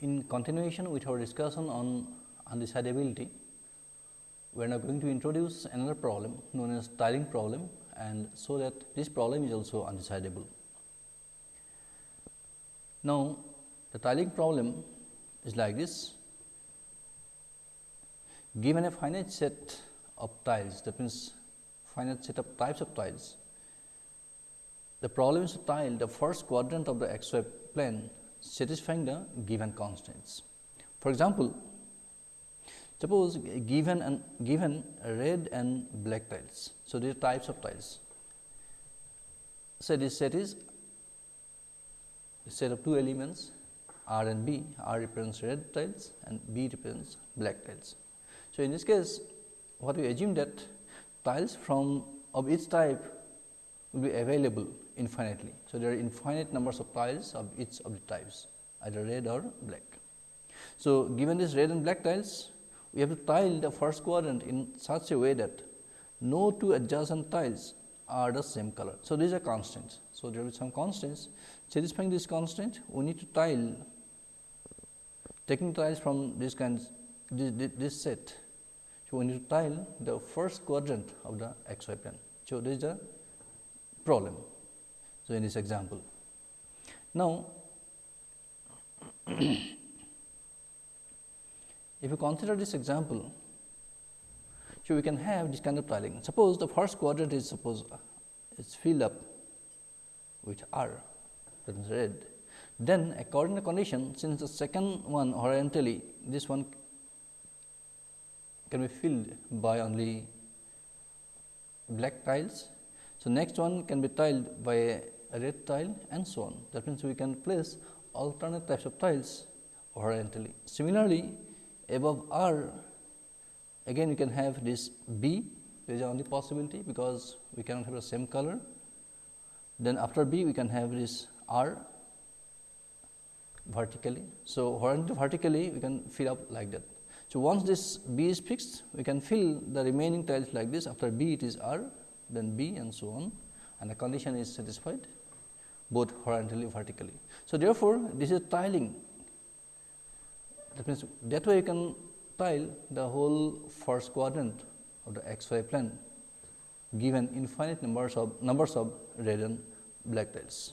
In continuation with our discussion on undecidability, we are now going to introduce another problem known as tiling problem and so that this problem is also undecidable. Now, the tiling problem is like this. Given a finite set of tiles that means finite set of types of tiles, the problem is to tile the first quadrant of the xy plane satisfying the given constraints. For example, suppose given and given red and black tiles. So, these types of tiles. So, this set is a set of two elements R and B, R represents red tiles and B represents black tiles. So, in this case what we assume that tiles from of each type will be available infinitely. So, there are infinite numbers of tiles of each of the types either red or black. So, given this red and black tiles we have to tile the first quadrant in such a way that no two adjacent tiles are the same color. So, these are constraints. So, there will be some constraints satisfying this constraint we need to tile taking tiles from this kinds this, this set. So, we need to tile the first quadrant of the xy plane. So, this is the problem. So, in this example. Now, if you consider this example, so we can have this kind of tiling. Suppose the first quadrant is suppose uh, is filled up with R that is red. Then according to condition since the second one horizontally this one can be filled by only black tiles. So, next one can be tiled by a red tile and so on. That means, we can place alternate types of tiles horizontally. Similarly, above R again we can have this B there is only possibility because we cannot have the same color. Then after B we can have this R vertically. So, horizontally vertically we can fill up like that. So, once this B is fixed we can fill the remaining tiles like this after B it is R then B and so on and the condition is satisfied both horizontally vertically. So, therefore, this is tiling that means that way you can tile the whole first quadrant of the xy plane given infinite numbers of numbers of red and black tiles.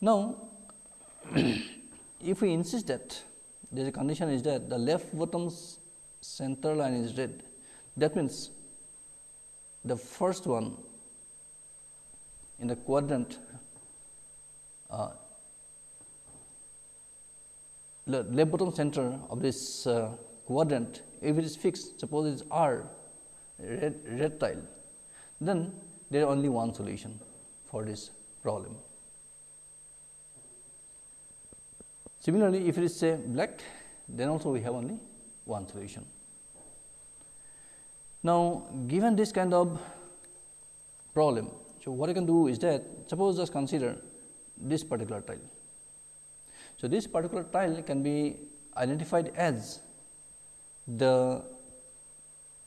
Now, if we insist that a condition is that the left bottom center line is red, that means the first one in the quadrant uh, the left bottom center of this uh, quadrant if it is fixed suppose it is R red, red tile then there is only one solution for this problem. Similarly, if it is say black then also we have only one solution. Now, given this kind of problem so, what I can do is that suppose just consider this particular tile. So, this particular tile can be identified as the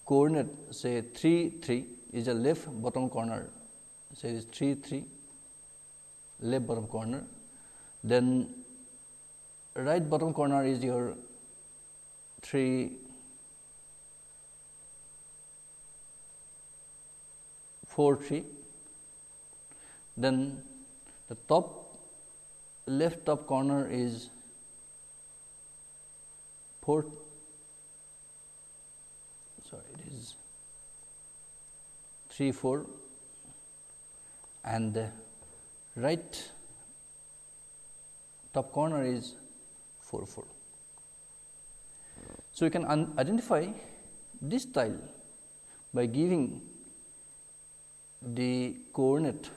coordinate say 3 3 is a left bottom corner. Say is 3 3 left bottom corner. Then right bottom corner is your 3 4 3 then the top left top corner is 4 sorry it is 3 4 and the right top corner is 4 4. So, you can identify this tile by giving the coordinate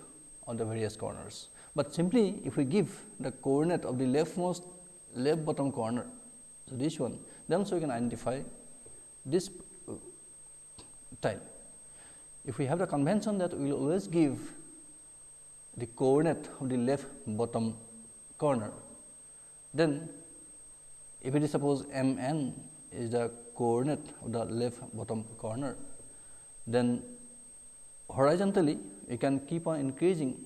on the various corners. But simply if we give the coordinate of the leftmost left bottom corner, so this one, then so we can identify this uh, tile. If we have the convention that we will always give the coordinate of the left bottom corner, then if it is suppose m n is the coordinate of the left bottom corner, then horizontally we can keep on increasing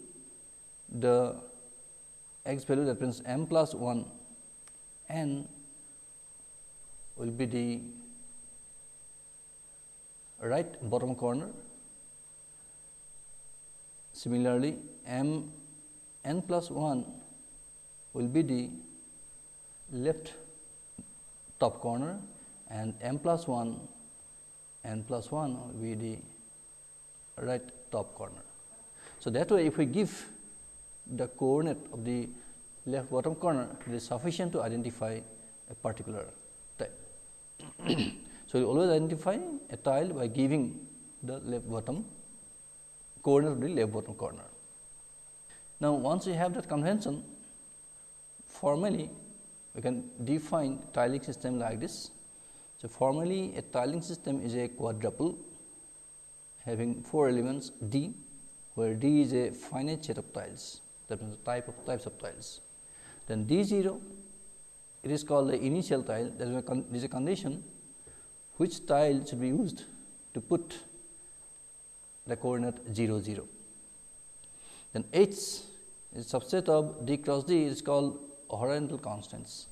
the x value that means m plus 1 n will be the right bottom corner. Similarly, m n plus 1 will be the left top corner and m plus 1 n plus 1 will be the right top corner. So, that way if we give the coordinate of the left bottom corner it is sufficient to identify a particular tile. so, we always identify a tile by giving the left bottom corner of the left bottom corner. Now, once we have that convention formally we can define tiling system like this. So, formally a tiling system is a quadruple having four elements D, where D is a finite set of tiles that means type of types of tiles. Then D 0 it is called the initial tile that is a, is a condition which tile should be used to put the coordinate 0 0. Then H is subset of D cross D is called horizontal constraints.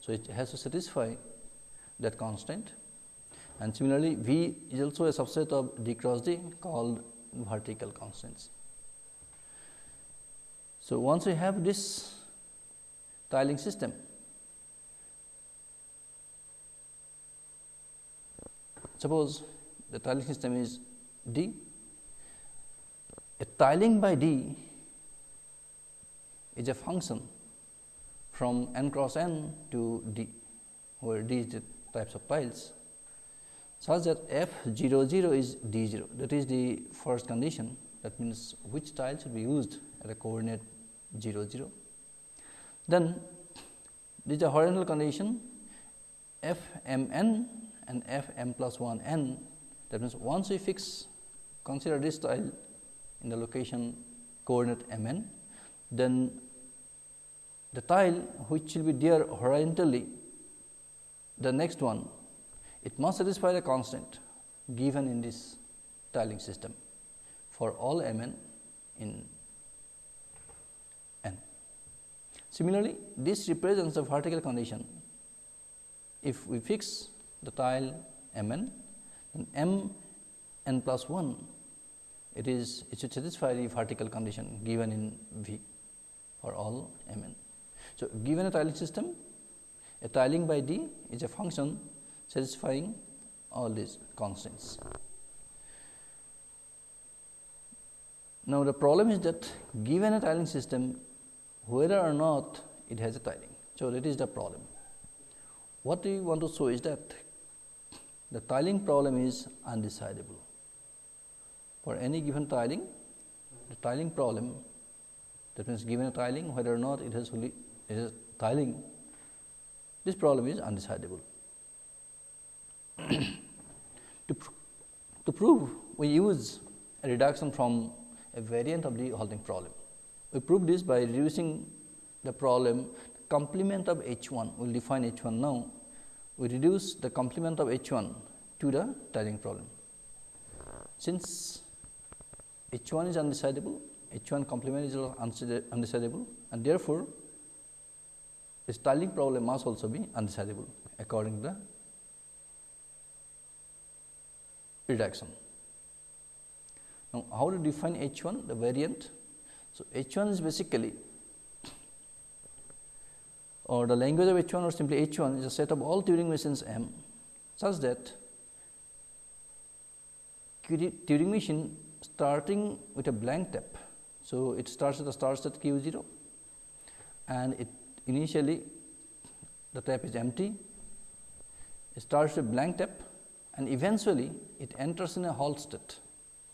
So, it has to satisfy that constraint and similarly, V is also a subset of D cross D called vertical constraints. So, once we have this tiling system, suppose the tiling system is D, a tiling by D is a function from n cross n to D, where D is the types of tiles such that f 0 0 is d 0 that is the first condition. That means which tile should be used at a coordinate 0 0. Then this is a horizontal condition. F m n and f m plus 1 n. That means once we fix consider this tile in the location coordinate m n then the tile which will be there horizontally the next one it must satisfy the constraint given in this tiling system for all m n in n. Similarly, this represents the vertical condition. If we fix the tile m n, then m n plus 1, it is it should satisfy the vertical condition given in V for all m n. So, given a tiling system, a tiling by D is a function satisfying all these constraints. Now, the problem is that given a tiling system, whether or not it has a tiling. So, that is the problem. What we want to show is that the tiling problem is undecidable. For any given tiling, the tiling problem that means given a tiling whether or not it has it has tiling, this problem is undecidable. to, pr to prove we use a reduction from a variant of the halting problem. We prove this by reducing the problem complement of H 1, we will define H 1 now. We reduce the complement of H 1 to the tiling problem. Since H 1 is undecidable, H 1 complement is undecidable and therefore, the tiling problem must also be undecidable according to the reduction. Now, how to define H 1 the variant so, H 1 is basically or the language of H 1 or simply H 1 is a set of all Turing machines M such that Turing machine starting with a blank tape. So, it starts with a start set q 0 and it initially the tape is empty, it starts with blank tape and eventually it enters in a halt state.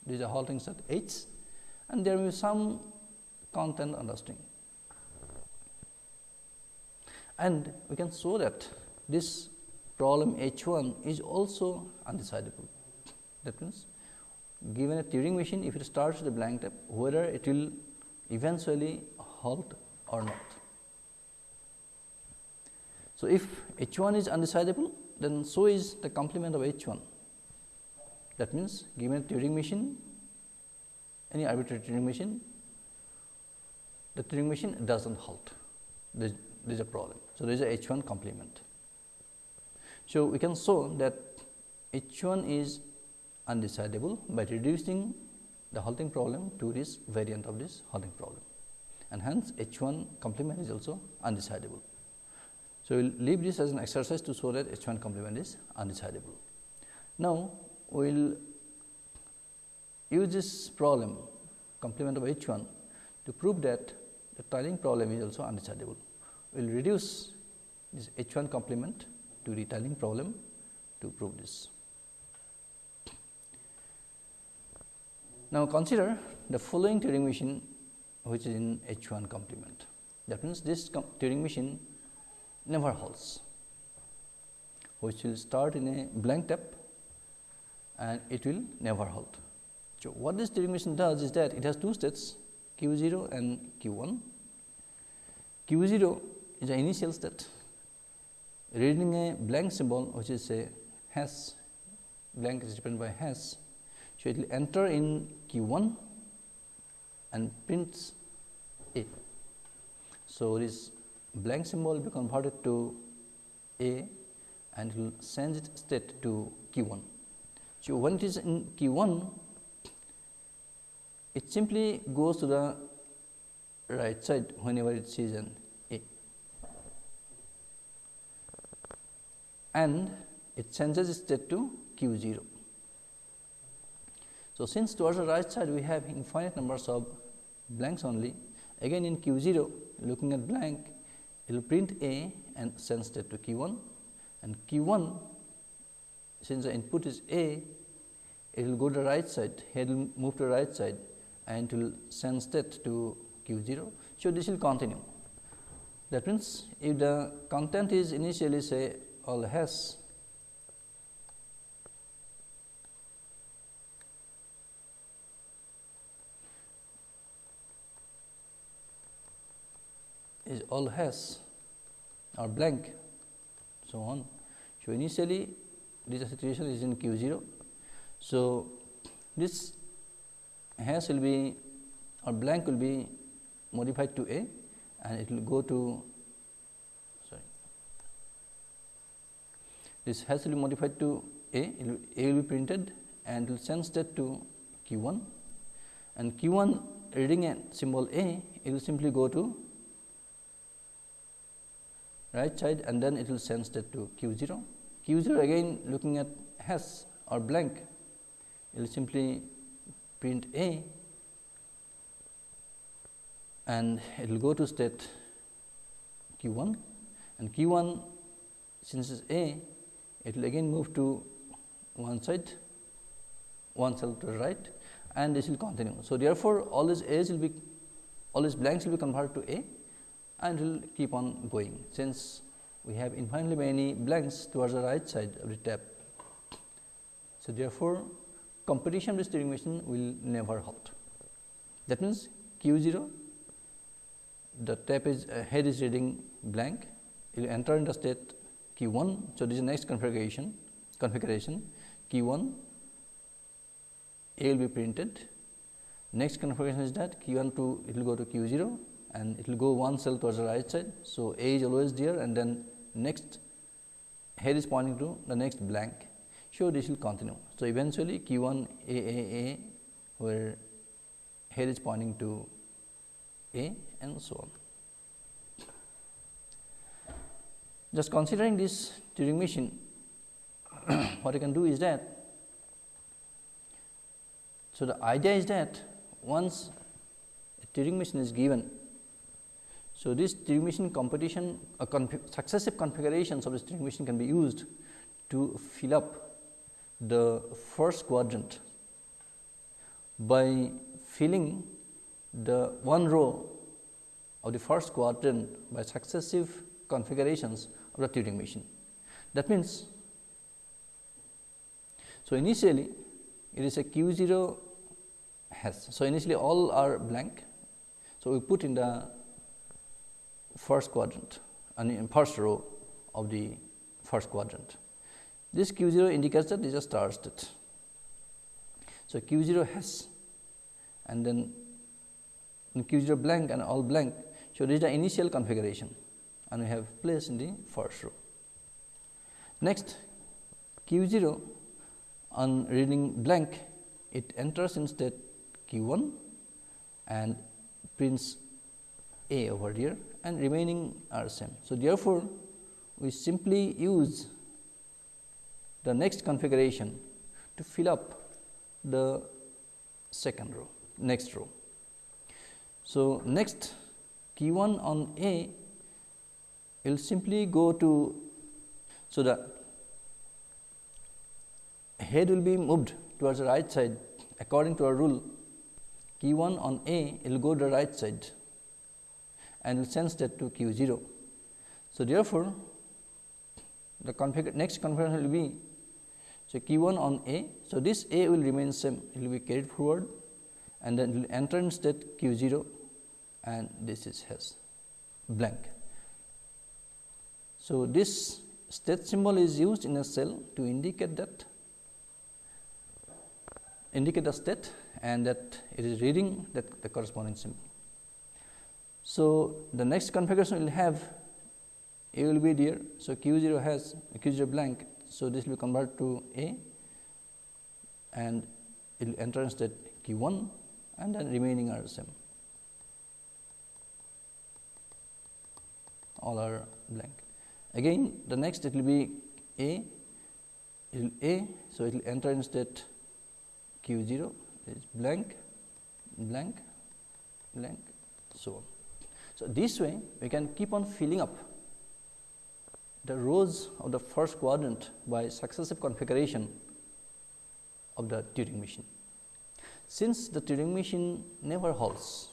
This is a halting state H and there will be some content on the string. And we can show that this problem H 1 is also undecidable. That means, given a Turing machine if it starts with a blank tape whether it will eventually halt or not. So, if H 1 is undecidable then so is the complement of H 1. That means, given a Turing machine any arbitrary Turing machine the Turing machine does not halt, there is a problem. So, there is a H 1 complement. So, we can show that H 1 is undecidable by reducing the halting problem to this variant of this halting problem and hence H 1 complement is also undecidable. So, we will leave this as an exercise to show that H 1 complement is undecidable. Now, we will use this problem complement of H 1 to prove that the tiling problem is also undecidable. We will reduce this H 1 complement to the tiling problem to prove this. Now, consider the following Turing machine which is in H 1 complement. That means, this Turing machine never halts, which will start in a blank tape and it will never halt. So, what this machine does is that it has two states q 0 and q 1. q 0 is the initial state reading a blank symbol which is a hash blank is by hash. So, it will enter in q 1 and prints A. So, this blank symbol will be converted to A and it will change its state to q 1. So, when it is in q 1 it simply goes to the right side whenever it sees an A and it changes its state to q 0. So, since towards the right side we have infinite numbers of blanks only again in q 0 looking at blank it will print A and send state to q 1 and q 1 since the input is A it will go to the right side it will move to the right side and it will send state to q 0. So, this will continue that means, if the content is initially say all hash is all hash or blank so on. So, initially this situation is in q 0. So, this hash will be or blank will be modified to A and it will go to sorry this hash will be modified to A, will, A will be printed and will send state to Q 1 and Q 1 reading a symbol A, it will simply go to right side and then it will send state to q 0. q 0 again looking at hash or blank, it will simply print A and it will go to state q 1 and q 1 since is A, it will again move to one side, one cell to the right and this will continue. So, therefore, all these A's will be all these blanks will be converted to A and will keep on going since we have infinitely many blanks towards the right side of the tape. So, therefore, computation with Turing machine will never halt. That means, q 0 the tape is uh, head is reading blank, it will enter in the state q 1. So, this is next configuration configuration q 1 A will be printed. Next configuration is that q 1 to it will go to q 0 and it will go one cell towards the right side. So, A is always there and then next head is pointing to the next blank. So, this will continue. So, eventually Q 1 A A A where head is pointing to A and so on. Just considering this Turing machine, what I can do is that, so the idea is that once a Turing machine is given so, this machine computation uh, config successive configurations of this machine can be used to fill up the first quadrant by filling the one row of the first quadrant by successive configurations of the Turing machine. That means, so initially it is a q 0 hash. So, initially all are blank. So, we put in the first quadrant and in first row of the first quadrant. This q 0 indicates that this is a star state. So, q 0 hash and then q 0 blank and all blank. So, this is the initial configuration and we have placed in the first row. Next q 0 on reading blank it enters in state q 1 and prints a over here and remaining are same. So, therefore, we simply use the next configuration to fill up the second row next row. So, next q 1 on A will simply go to. So, the head will be moved towards the right side according to our rule q 1 on A will go to the right side and will send that to q 0. So, therefore, the config next configuration will be so q 1 on A. So, this A will remain same it will be carried forward and then it will enter in state q 0 and this is hash blank. So, this state symbol is used in a cell to indicate that indicate the state and that it is reading that the corresponding symbol. So, the next configuration will have A will be there. So, Q 0 hash Q 0 blank. So, this will convert to A and it will enter in state Q 1 and then remaining are same. All are blank. Again the next it will be A, it will A. So, it will enter in state q 0 is blank, blank, blank, so on. So, this way we can keep on filling up the rows of the first quadrant by successive configuration of the Turing machine. Since the Turing machine never halts,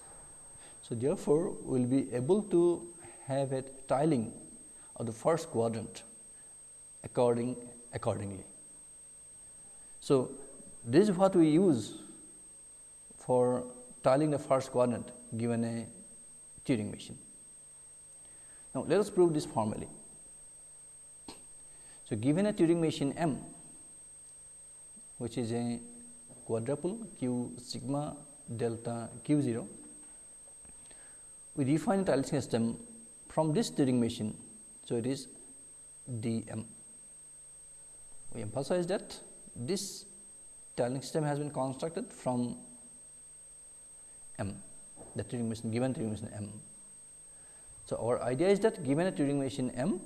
so therefore, we will be able to have a tiling of the first quadrant according accordingly. So, this is what we use for tiling the first quadrant given a Turing machine. Now, let us prove this formally. So, given a Turing machine M, which is a quadruple q sigma delta q 0, we define a tiling system from this Turing machine. So, it is d m. We emphasize that this tiling system has been constructed from M, the Turing machine given Turing machine M. So, our idea is that given a Turing machine M,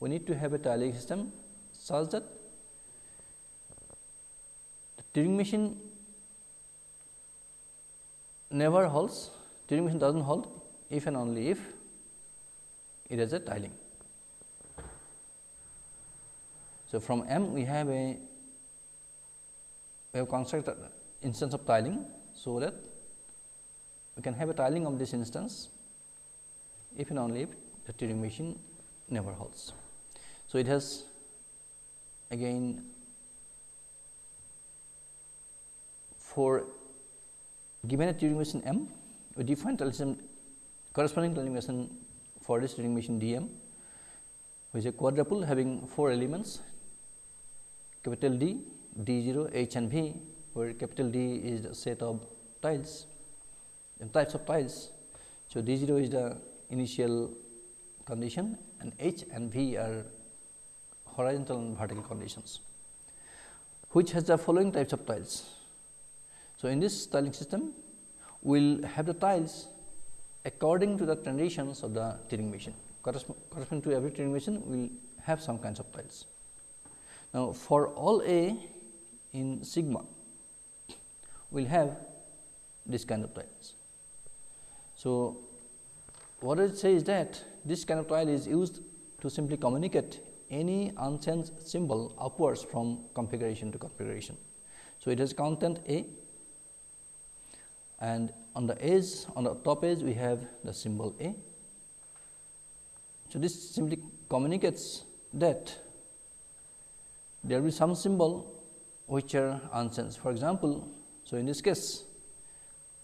we need to have a tiling system such that the Turing machine never halts, Turing machine does not halt if and only if it has a tiling. So, from M we have a we have constructed instance of tiling. So, that we can have a tiling of this instance if and only if the Turing machine never halts. So, it has again for given a Turing machine M, we define tiling corresponding tiling machine for this Turing machine D M, which is a quadruple having four elements capital D D 0 H and V where capital D is the set of tiles types of tiles. So, D 0 is the initial condition and H and V are horizontal and vertical conditions, which has the following types of tiles. So, in this tiling system, we will have the tiles according to the transitions of the Turing machine. Corresponding to every Turing machine, we will have some kinds of tiles. Now, for all A in sigma we will have this kind of tiles. So, what it says that this kind of tile is used to simply communicate any unchanged symbol upwards from configuration to configuration. So, it has content A and on the edge on the top edge we have the symbol A. So, this simply communicates that there will be some symbol which are unchanged. For example, so in this case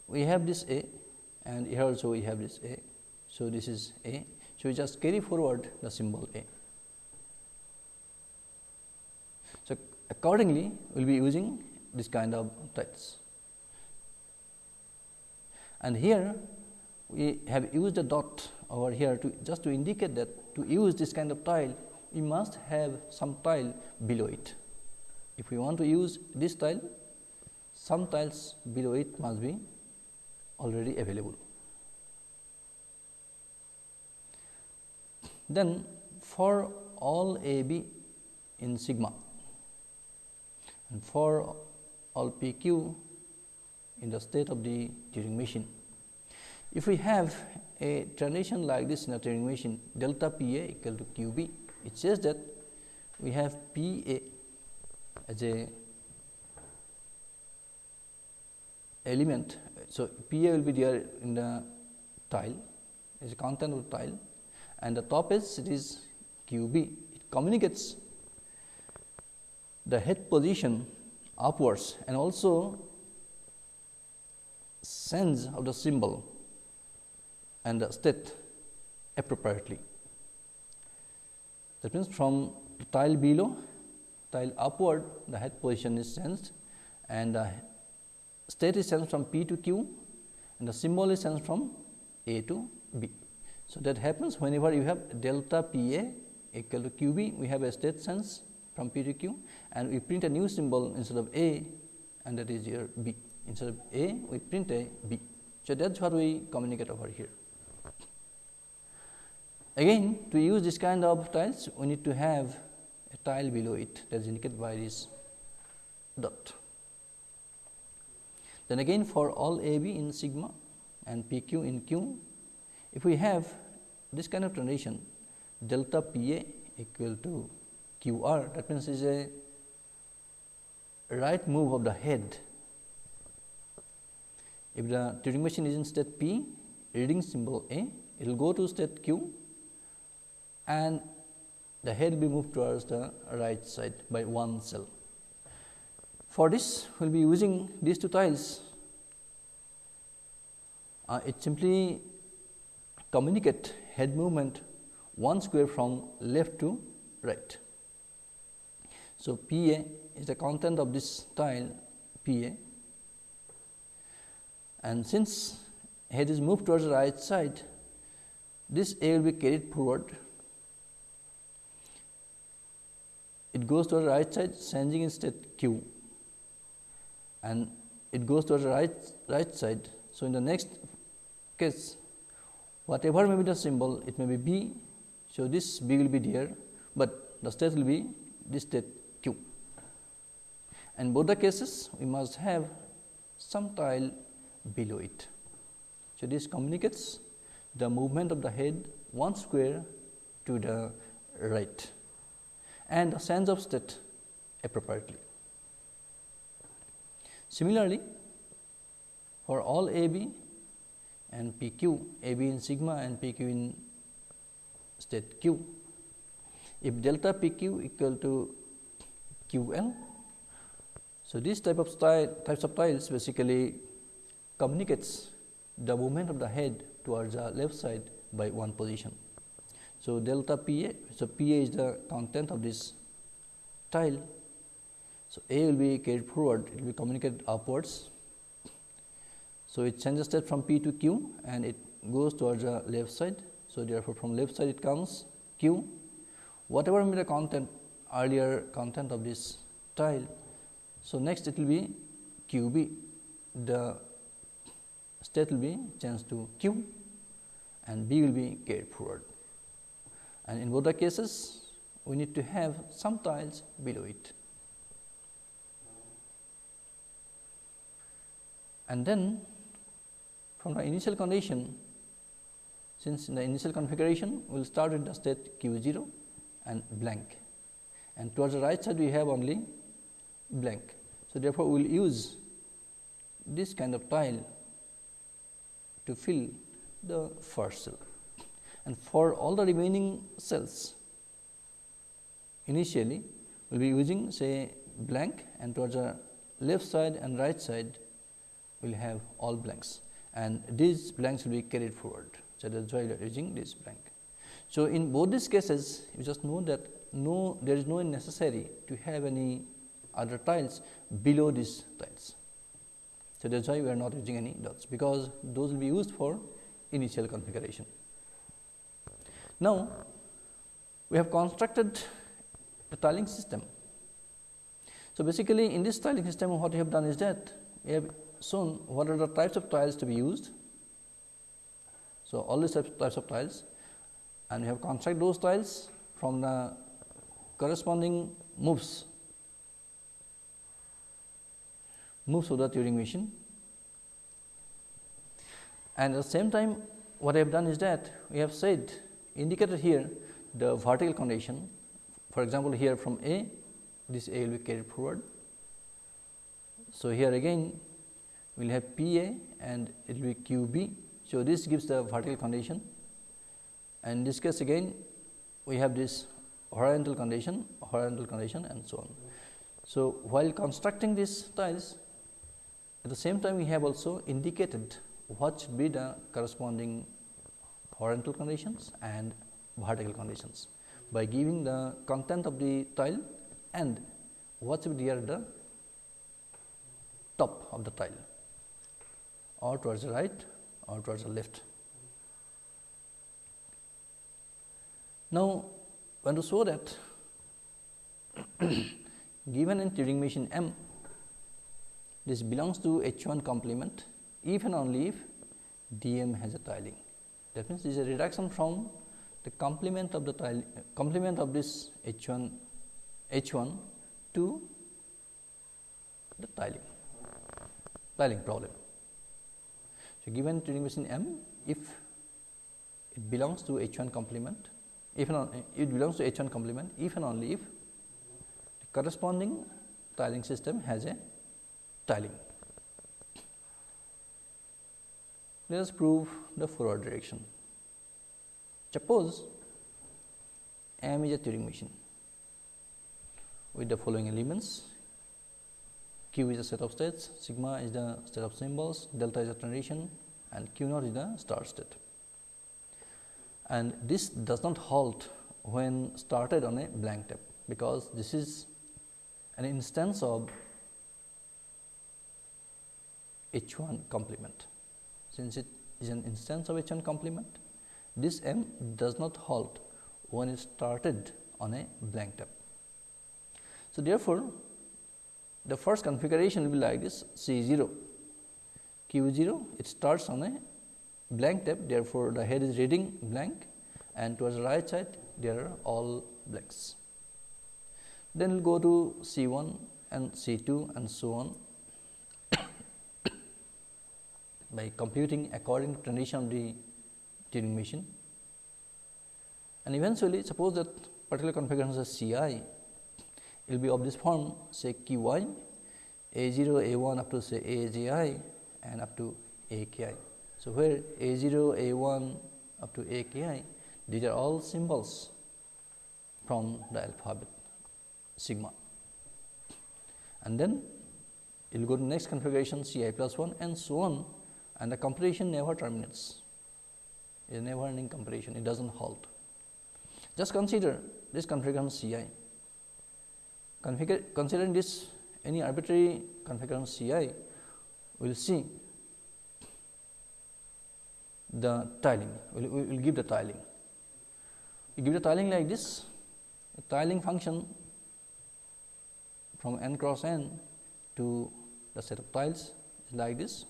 we have this A and here also we have this A. So, this is A. So, we just carry forward the symbol A. So, accordingly we will be using this kind of types. And here we have used a dot over here to just to indicate that to use this kind of tile, we must have some tile below it. If we want to use this tile, some tiles below it must be already available. Then for all A B in sigma and for all P Q in the state of the Turing machine. If we have a transition like this in a Turing machine delta P A equal to Q B, it says that we have P A as a element. So, P A will be there in the tile as a content of tile and the top edge it is Q B. It communicates the head position upwards and also sense of the symbol and the state appropriately. That means, from tile below tile upward the head position is sensed and the state is sensed from P to Q and the symbol is sensed from A to B. So, that happens whenever you have delta P A equal to Q B we have a state sense from P to Q and we print a new symbol instead of A and that is your B. Instead of A, we print a B. So, that is what we communicate over here. Again, to use this kind of tiles, we need to have a tile below it that is indicated by this dot. Then again for all A B in sigma and P Q in Q, if we have this kind of transition delta P A equal to Q R that means is a right move of the head if the Turing machine is in state P, reading symbol A, it will go to state Q and the head will be moved towards the right side by one cell. For this, we will be using these two tiles. Uh, it simply communicate head movement one square from left to right. So, P A is the content of this tile P A and since head is moved towards the right side, this A will be carried forward. It goes to the right side sending instead Q and it goes to the right, right side. So, in the next case whatever may be the symbol it may be B. So, this B will be there, but the state will be this state Q. And both the cases we must have some tile below it. So, this communicates the movement of the head one square to the right and the sense of state appropriately. Similarly, for all A B and P Q, A B in sigma and P Q in state Q, if delta P Q equal to Q L. So, this type of style types of tiles basically communicates the movement of the head towards the left side by one position. So, delta P A, so P A is the content of this tile. So, A will be carried forward, it will be communicated upwards. So, it changes state from P to Q and it goes towards the left side. So, therefore, from left side it comes Q, whatever may be the content earlier content of this tile. So, next it will be Q B, the state will be changed to Q and B will be carried forward. And in both the cases, we need to have some tiles below it. And then from the initial condition, since in the initial configuration, we will start with the state q 0 and blank and towards the right side we have only blank. So, therefore, we will use this kind of tile to fill the first cell. And for all the remaining cells, initially we will be using say blank and towards the left side and right side will have all blanks and these blanks will be carried forward. So, that is why we are using this blank. So, in both these cases you just know that no there is no necessary to have any other tiles below these tiles. So, that is why we are not using any dots, because those will be used for initial configuration. Now, we have constructed the tiling system. So, basically in this tiling system what we have done is that we have shown what are the types of tiles to be used. So, all these types of tiles and we have constructed those tiles from the corresponding moves moves of the Turing machine. And at the same time what I have done is that we have said indicated here the vertical condition for example, here from A this A will be carried forward. So, here again we will have P A and it will be Q B. So, this gives the vertical condition and in this case again we have this horizontal condition, horizontal condition and so on. So, while constructing these tiles at the same time we have also indicated what should be the corresponding horizontal conditions and vertical conditions by giving the content of the tile and what should be the top of the tile or towards the right or towards the left. Now, when to show that given in Turing machine M, this belongs to H 1 complement if and only if D m has a tiling. That means, this is a reduction from the complement of the tile complement of this H 1 H 1 to the tiling tiling problem. Given Turing machine M if it belongs to H 1 complement if and it belongs to H 1 complement if and only if the corresponding tiling system has a tiling. Let us prove the forward direction. Suppose M is a Turing machine with the following elements Q is a set of states, sigma is the set of symbols, delta is a transition and Q naught is the start state. And this does not halt when started on a blank tape, because this is an instance of H 1 complement. Since it is an instance of H 1 complement, this M does not halt when it started on a blank tape. So, therefore, the first configuration will be like this C 0 Q 0 it starts on a blank tape therefore, the head is reading blank and towards the right side there are all blanks. Then we will go to C 1 and C 2 and so on by computing according to condition of the Turing machine. And eventually suppose that particular configuration is C i will be of this form say q i a 0 a 1 up to say a j i and up to a k i. So, where a 0 a 1 up to a k i these are all symbols from the alphabet sigma. And then it will go to next configuration C i plus 1 and so on. And the computation never terminates. It is never ending computation it does not halt. Just consider this configuration C i considering this any arbitrary configuration C i we will see the tiling. We will we'll give the tiling. We give the tiling like this. A tiling function from n cross n to the set of tiles is like this.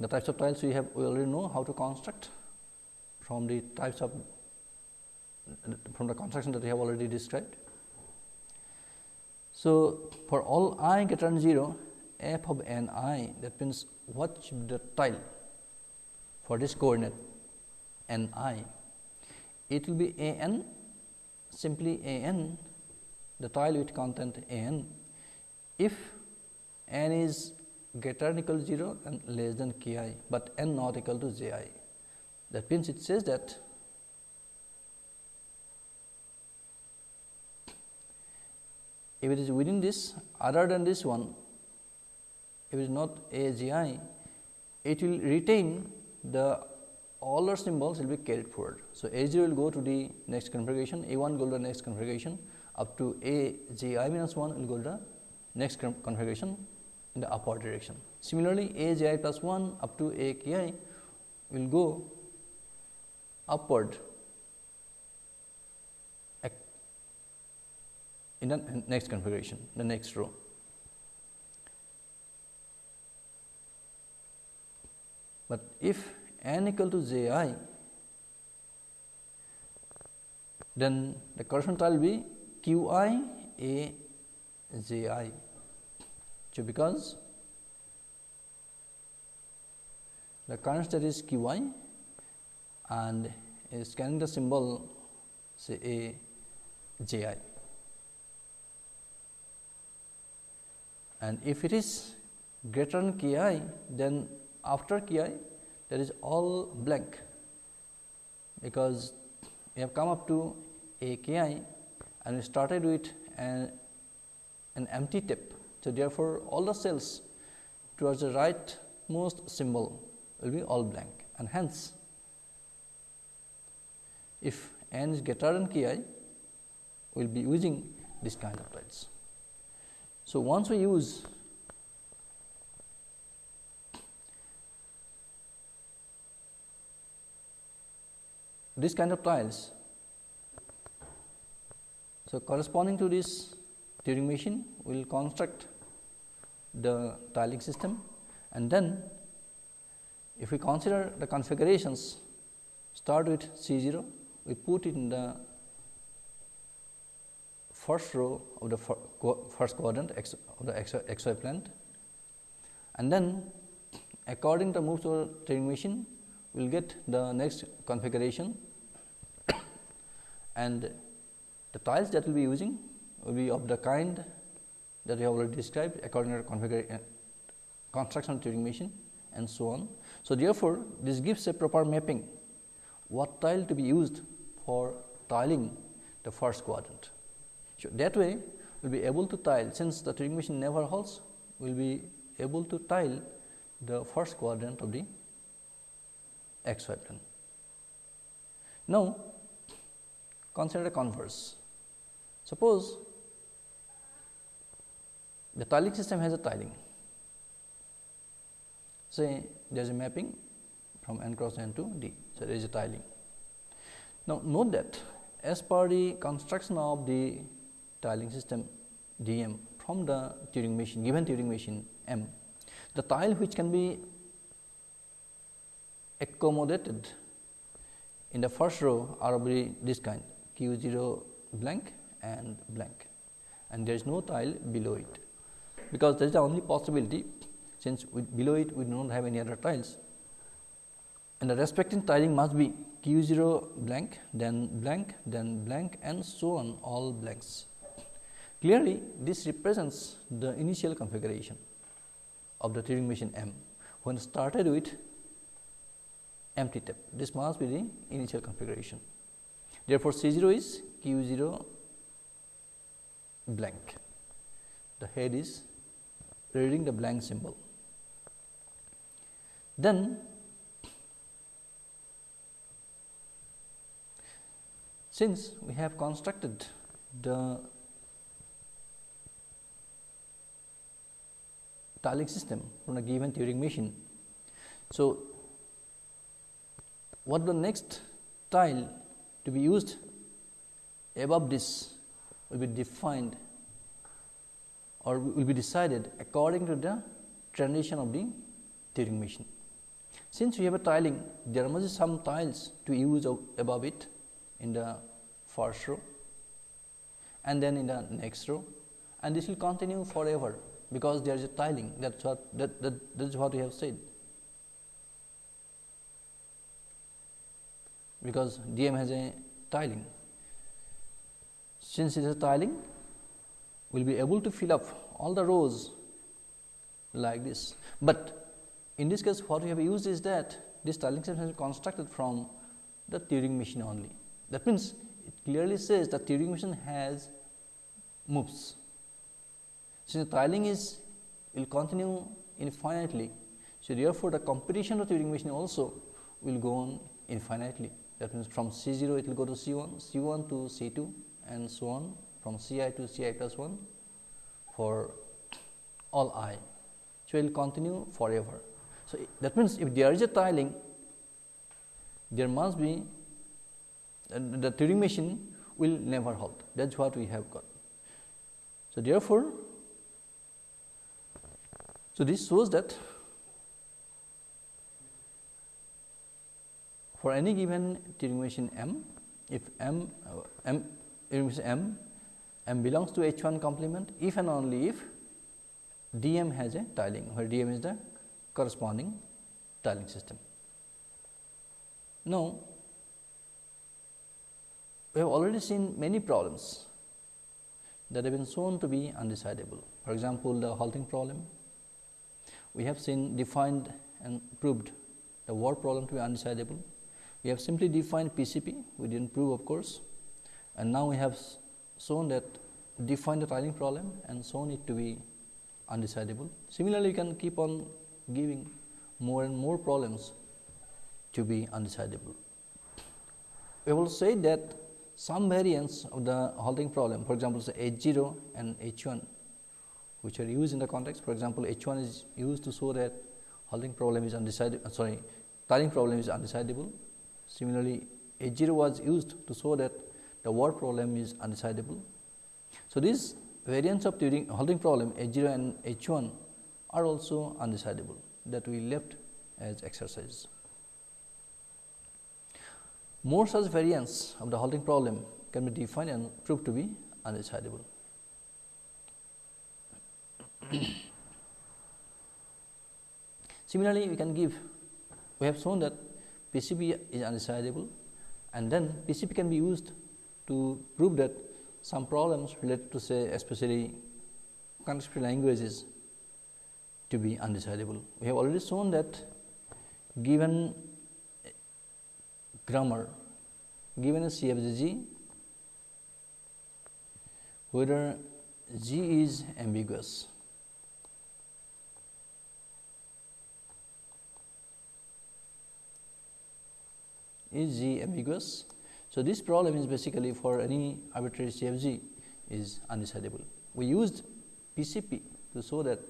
The types of tiles we have we already know how to construct from the types of from the construction that we have already described. So, for all i greater than 0 f of n i that means, what should the tile for this coordinate n i it will be a n simply a n the tile with content a n if n is greater than equal to 0 and less than k i, but n not equal to j i. That means, it says that if it is within this other than this one, if it is not A G I, it will retain the all our symbols will be carried forward. So, A 0 will go to the next configuration, A 1 go to the next configuration up to A J i minus 1 will go to the next configuration in the upward direction. Similarly, a j i plus 1 up to a k i will go upward in the next configuration, the next row. But if n equal to j i, then the corresponding tile will be q i a j i. So, because the current state is q i and is scanning the symbol say a j i. and if it is greater than k i then after k i that is all blank because we have come up to a k i and we started with an, an empty tape. So, therefore, all the cells towards the right most symbol will be all blank and hence if n is greater than k i we will be using this kind of tiles. So, once we use this kind of tiles, so corresponding to this Turing machine, we will construct the tiling system. And then if we consider the configurations start with C 0, we put in the first row of the first quadrant of the xy plane and then according to moves to Turing machine we will get the next configuration and the tiles that we will be using will be of the kind that we have already described according to configuration uh, construction Turing machine and so on. So, therefore, this gives a proper mapping what tile to be used for tiling the first quadrant. So, that way we will be able to tile since the Turing machine never halts we will be able to tile the first quadrant of the x y plane. Now, consider a converse. Suppose the tiling system has a tiling. Say there is a mapping from n cross n to d. So, there is a tiling. Now, note that as per the construction of the tiling system D m from the Turing machine given Turing machine M. The tile which can be accommodated in the first row are of this kind q 0 blank and blank and there is no tile below it because that is the only possibility since below it we do not have any other tiles and the respective tiling must be q 0 blank then blank then blank and so on all blanks. Clearly, this represents the initial configuration of the Turing machine M when started with empty tape. This must be the initial configuration. Therefore, C 0 is Q 0 blank. The head is reading the blank symbol. Then since we have constructed the tiling system from a given Turing machine. So, what the next tile to be used above this will be defined or will be decided according to the transition of the Turing machine. Since we have a tiling, there must be some tiles to use above it in the first row and then in the next row and this will continue forever because there is a tiling that is what that, that, that is what we have said. Because DM has a tiling. Since it is a tiling, we will be able to fill up all the rows like this. But in this case, what we have used is that this tiling system has been constructed from the Turing machine only. That means, it clearly says that Turing machine has moves since the tiling is will continue infinitely. So, therefore, the computation of Turing machine also will go on infinitely. That means, from C 0 it will go to C 1, C 1 to C 2 and so on from C i to C i plus 1 for all i. So, it will continue forever. So, that means, if there is a tiling, there must be uh, the Turing machine will never halt that is what we have got. So, therefore, so this shows that for any given machine M, if M, uh, M, M, M belongs to H 1 complement if and only if D m has a tiling, where D m is the corresponding tiling system. Now, we have already seen many problems that have been shown to be undecidable. For example, the halting problem, we have seen defined and proved the word problem to be undecidable. We have simply defined PCP, we did not prove of course, and now we have shown that defined the tiling problem and shown it to be undecidable. Similarly, you can keep on giving more and more problems to be undecidable. We will say that some variants of the halting problem, for example, say H 0 and H 1, which are used in the context. For example, H 1 is used to show that halting problem is undecidable, uh, sorry, tiling problem is undecidable. Similarly, H 0 was used to show that the word problem is undecidable. So, these variants of Turing halting problem H 0 and H 1 are also undecidable that we left as exercise. More such variants of the halting problem can be defined and proved to be undecidable. Similarly, we can give we have shown that PCP is undecidable and then PCP can be used to prove that some problems related to say especially contextual languages to be undecidable. We have already shown that given grammar given a CFG whether G is ambiguous. Is G ambiguous? So, this problem is basically for any arbitrary CFG is undecidable. We used PCP to show that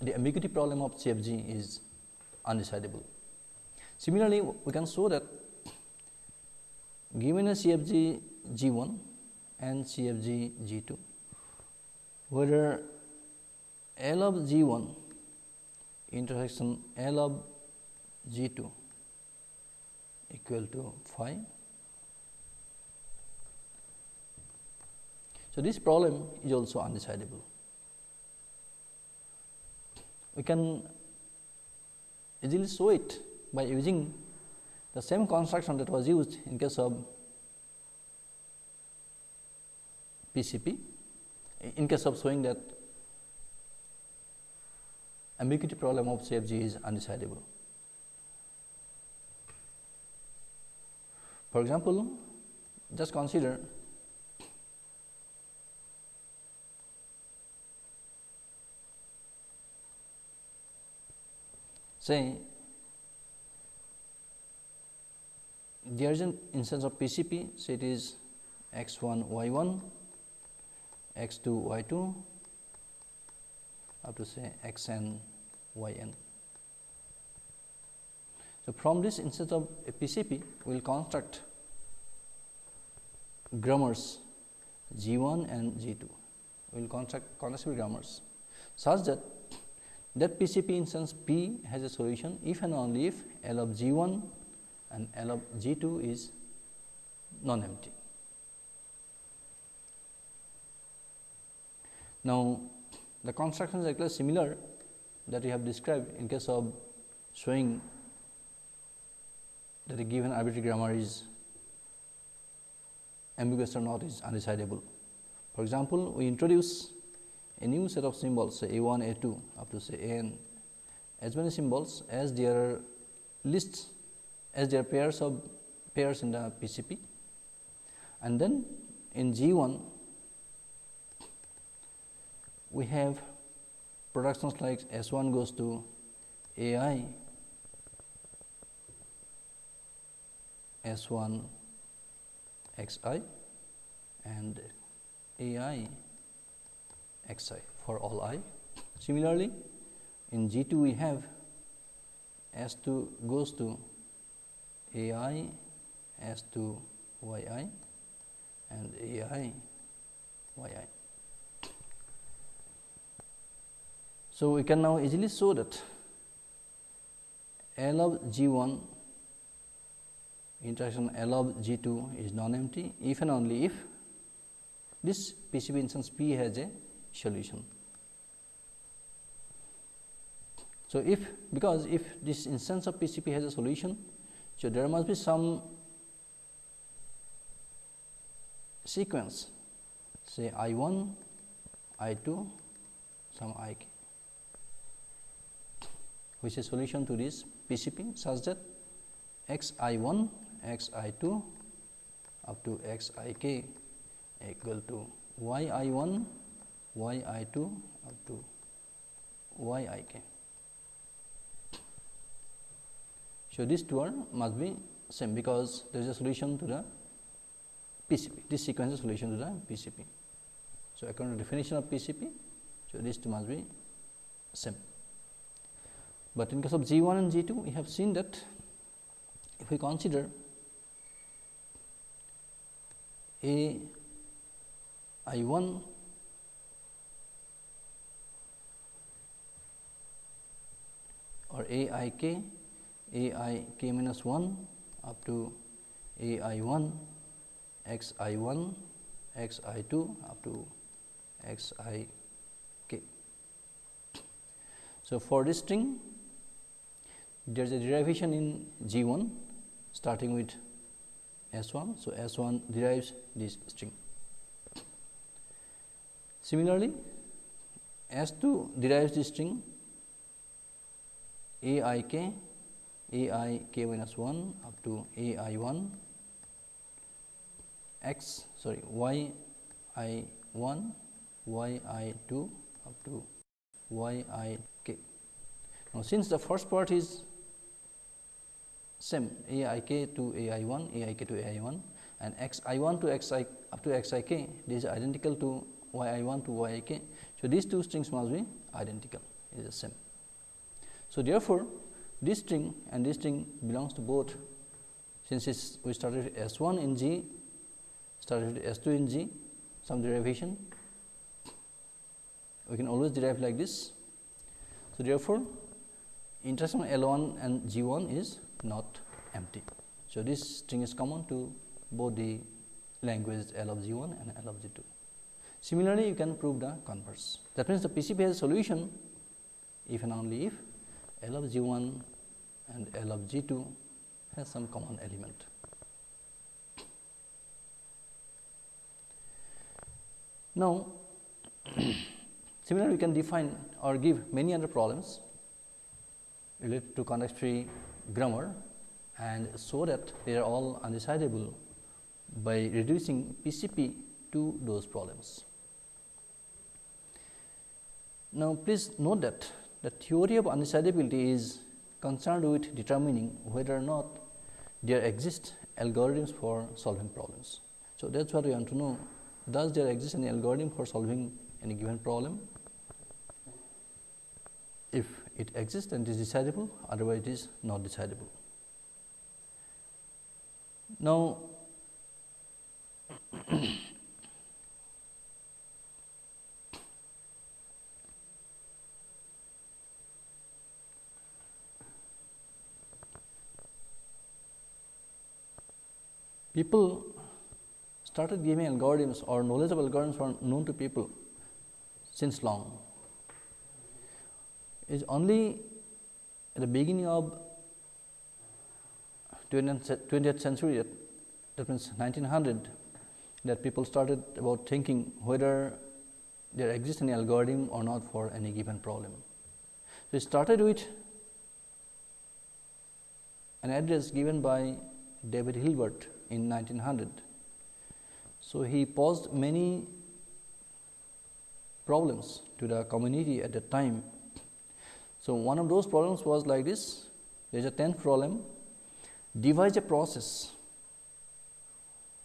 the ambiguity problem of CFG is undecidable. Similarly, we can show that given a CFG G 1 and CFG G 2, whether L of G 1 intersection L of G 2 equal to phi. So, this problem is also undecidable. We can easily show it by using the same construction that was used in case of PCP in case of showing that ambiguity problem of CFG is undecidable. For example, just consider say there is an instance of PCP, so it is x 1 y 1, x 2 y 2 up to say x n y n. So, from this instance of a PCP, we will construct grammars G 1 and G 2. We will construct contextual grammars such that that PCP instance P has a solution if and only if L of G 1 and L of G 2 is non empty. Now, the construction is actually similar that we have described in case of showing that a given arbitrary grammar is ambiguous or not is undecidable. For example, we introduce a new set of symbols say a 1, a 2 up to say a n as many symbols as there are lists as there are pairs of pairs in the PCP and then in G 1 we have productions like S 1 goes to A i S 1 x i and A i x i for all i. Similarly, in G 2 we have S 2 goes to A i S 2 y i and A i y i. So, we can now easily show that L of G 1 intersection L of G 2 is non-empty if and only if this PCP instance P has a solution. So, if because if this instance of PCP has a solution, so there must be some sequence say I 1, I 2, some I k which is solution to this PCP such that x i 1, x i 2 up to x i k equal to y i 1, y i 2 up to y i k. So, these two are must be same because there is a solution to the PCP. This sequence is solution to the PCP. So, according to definition of PCP, so these two must be same. But in case of G 1 and G 2, we have seen that if we consider A I 1 or A i k a i k minus 1 up to a i 1 x i 1 x i 2 up to x i k. So, for this string there is a derivation in G 1 starting with S 1. So, S 1 derives this string. Similarly, S 2 derives this string A i k a i k minus 1 up to a i 1 x sorry y i 1 y i 2 up to y i k. Now, since the first part is same a i k to a i 1 a i k to a i 1 and x i 1 to x i up to x i k this is identical to y i 1 to y i k. So, these two strings must be identical is the same. So, therefore, this string and this string belongs to both since we started S 1 in G, started S 2 in G, some derivation, we can always derive like this. So, therefore, intersection L 1 and G 1 is not empty. So, this string is common to both the languages L of G 1 and L of G 2. Similarly, you can prove the converse. That means, the PCP has a solution if and only if L of G 1 and L of G 2 has some common element. Now, similarly we can define or give many other problems related to context free grammar and so that they are all undecidable by reducing PCP to those problems. Now, please note that the theory of undecidability is concerned with determining whether or not there exist algorithms for solving problems. So, that is what we want to know does there exist any algorithm for solving any given problem? If it exists and is decidable otherwise it is not decidable. Now, people started giving algorithms or knowledge of algorithms were known to people since long. Is only at the beginning of 20th century that, that means 1900 that people started about thinking whether there exists any algorithm or not for any given problem. So, it started with an address given by David Hilbert in 1900. So, he posed many problems to the community at that time. So, one of those problems was like this there is a 10th problem devise a process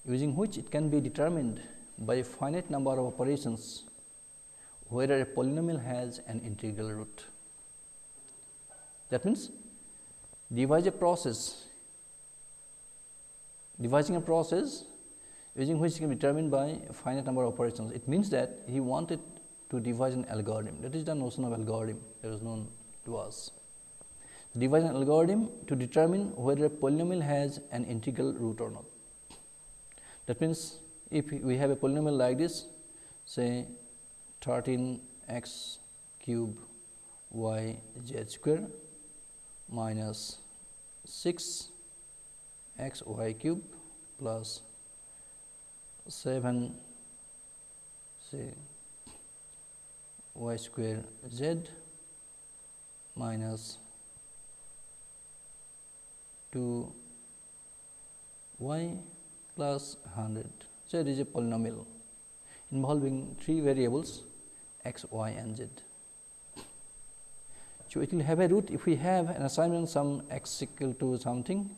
using which it can be determined by a finite number of operations whether a polynomial has an integral root. That means, devise a process, devising a process using which it can be determined by a finite number of operations. It means that he wanted to devise an algorithm that is the notion of algorithm that is known to us. Devise an algorithm to determine whether a polynomial has an integral root or not. That means, if we have a polynomial like this say 13 x cube y z square minus 6 x y cube plus 7 say y square z minus 2 y plus 100. So, it is a polynomial involving three variables x, y and z. So, it will have a root if we have an assignment some x equal to something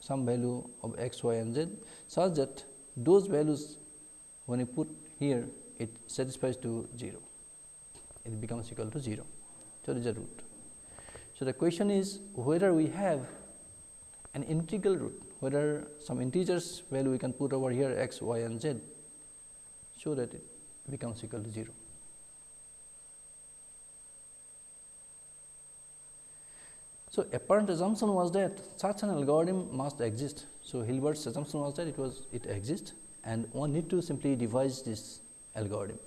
some value of x, y and z such that those values when you put here it satisfies to 0 it becomes equal to 0. So, it is a root. So, the question is whether we have an integral root whether some integers value we can put over here x, y and z so that it becomes equal to 0. So, apparent assumption was that such an algorithm must exist. So, Hilbert's assumption was that it was it exists and one need to simply devise this algorithm.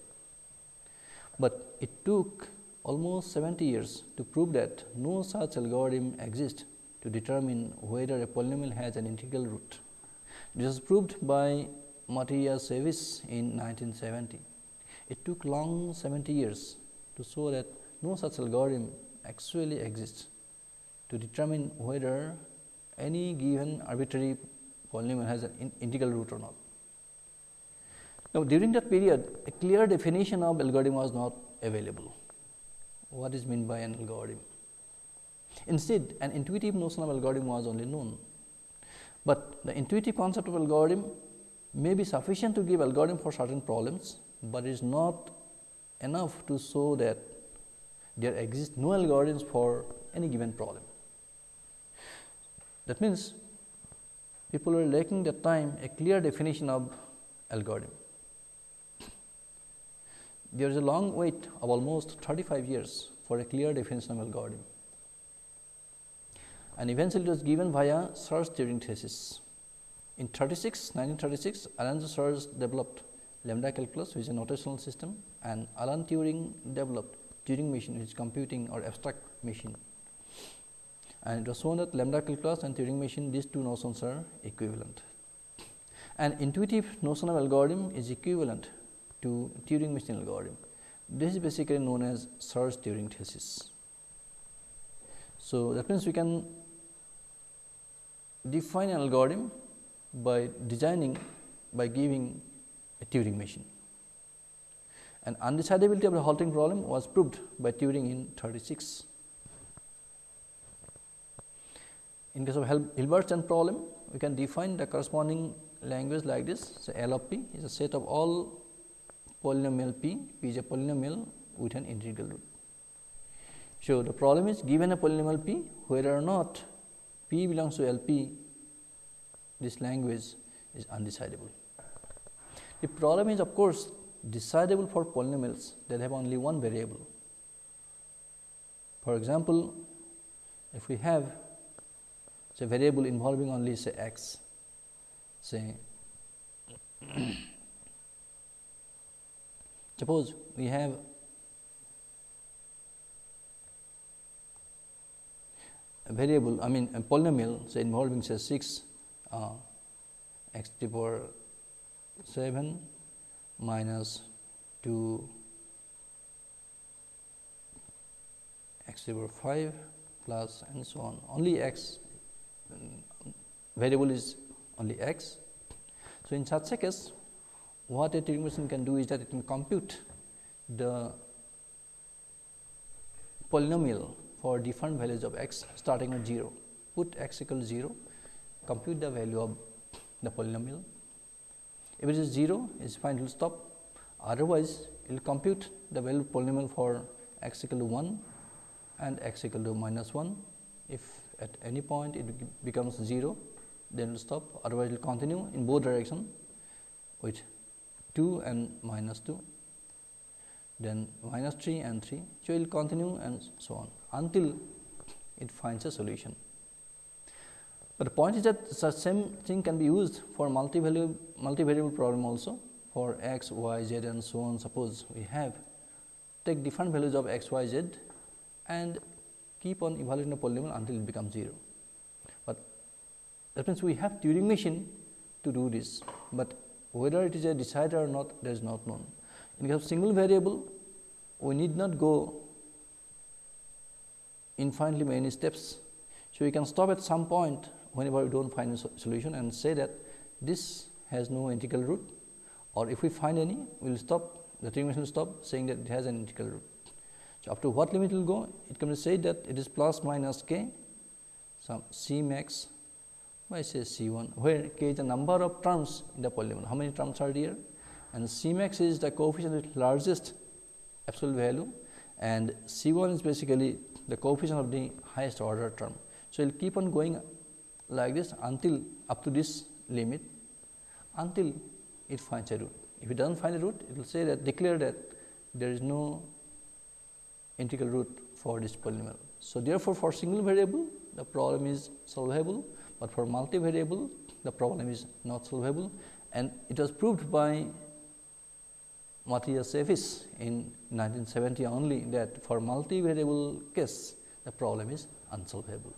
But it took almost 70 years to prove that no such algorithm exists to determine whether a polynomial has an integral root. This was proved by Matiyasevich in 1970. It took long 70 years to show that no such algorithm actually exists to determine whether any given arbitrary polynomial has an in integral root or not. Now, during that period a clear definition of algorithm was not available. What is meant by an algorithm? Instead, an intuitive notion of algorithm was only known, but the intuitive concept of algorithm may be sufficient to give algorithm for certain problems, but it is not enough to show that there exist no algorithms for any given problem. That means, people are lacking the time a clear definition of algorithm there is a long wait of almost 35 years for a clear definition of algorithm. And eventually it was given via Church Turing thesis. In 36, 1936, Alan Church developed lambda calculus which is a notational system and Alan Turing developed Turing machine which is computing or abstract machine. And it was shown that lambda calculus and Turing machine these two notions are equivalent. An intuitive notion of algorithm is equivalent to Turing machine algorithm. This is basically known as Church Turing thesis. So, that means we can define an algorithm by designing by giving a Turing machine. And undecidability of the halting problem was proved by Turing in 36. In case of Hilbert tenth problem, we can define the corresponding language like this. So, L of p is a set of all polynomial p, p is a polynomial with an integral root. So, the problem is given a polynomial p whether or not p belongs to L p this language is undecidable. The problem is of course, decidable for polynomials that have only one variable. For example, if we have say variable involving only say x, say Suppose we have a variable, I mean a polynomial say involving say 6 uh, x to the power 7 minus 2 x to the power 5 plus and so on. Only x variable is only x. So, in such a case what a Turing machine can do is that it can compute the polynomial for different values of x starting at 0, put x equal to 0, compute the value of the polynomial. If it is 0, it is fine, it will stop. Otherwise, it will compute the value of polynomial for x equal to 1 and x equal to minus 1. If at any point it becomes 0, then it will stop otherwise it will continue in both direction with 2 and minus 2, then minus 3 and 3. So, it will continue and so on until it finds a solution. But the point is that such same thing can be used for multi-value multi-variable problem also for x, y, z and so on. Suppose we have take different values of x, y, z and keep on evaluating the polynomial until it becomes 0. But that means, we have Turing machine to do this, but whether it is a decider or not that is not known. In case of single variable, we need not go infinitely many steps. So, we can stop at some point whenever we do not find a solution and say that this has no integral root or if we find any, we will stop the machine will stop saying that it has an integral root. So, up to what limit it will go? It can be said that it is plus minus k some C max by say C 1, where k is the number of terms in the polynomial. How many terms are there? And C max is the coefficient with largest absolute value and C 1 is basically the coefficient of the highest order term. So, it will keep on going like this until up to this limit until it finds a root. If it does not find a root, it will say that declare that there is no integral root for this polynomial. So, therefore, for single variable the problem is solvable, but for multivariable the problem is not solvable and it was proved by Matiyasevich in 1970 only that for multivariable case the problem is unsolvable.